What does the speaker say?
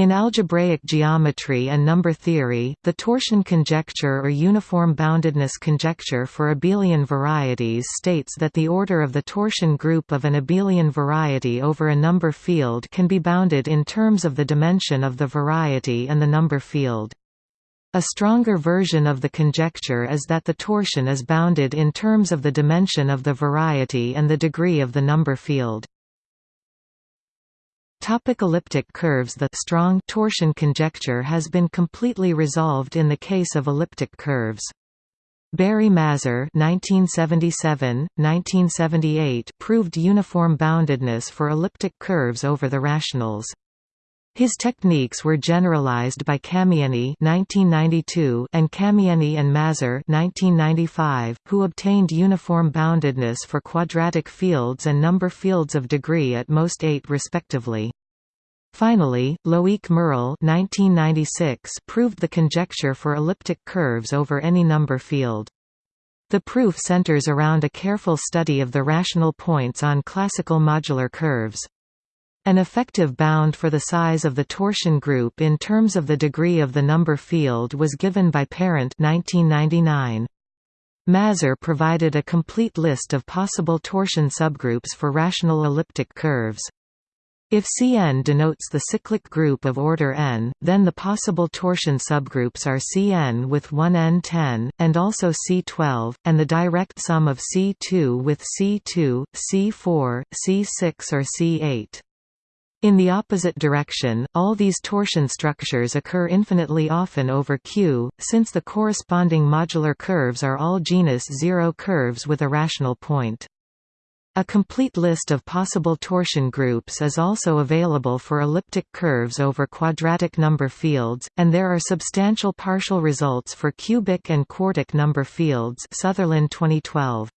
In algebraic geometry and number theory, the torsion conjecture or uniform boundedness conjecture for abelian varieties states that the order of the torsion group of an abelian variety over a number field can be bounded in terms of the dimension of the variety and the number field. A stronger version of the conjecture is that the torsion is bounded in terms of the dimension of the variety and the degree of the number field. Topic elliptic curves The strong torsion conjecture has been completely resolved in the case of elliptic curves. Barry Mazur (1977–1978) proved uniform boundedness for elliptic curves over the rationals. His techniques were generalized by (1992) and Kamienny and Mazur (1995), who obtained uniform boundedness for quadratic fields and number fields of degree at most 8 respectively. Finally, Loic Merel (1996) proved the conjecture for elliptic curves over any number field. The proof centers around a careful study of the rational points on classical modular curves. An effective bound for the size of the torsion group in terms of the degree of the number field was given by Parent 1999. Mazur provided a complete list of possible torsion subgroups for rational elliptic curves. If Cn denotes the cyclic group of order n, then the possible torsion subgroups are Cn with 1n10, and also C12, and the direct sum of C2 with C2, C4, C6 or C8. In the opposite direction, all these torsion structures occur infinitely often over Q, since the corresponding modular curves are all genus zero curves with a rational point. A complete list of possible torsion groups is also available for elliptic curves over quadratic number fields, and there are substantial partial results for cubic and quartic number fields Sutherland 2012.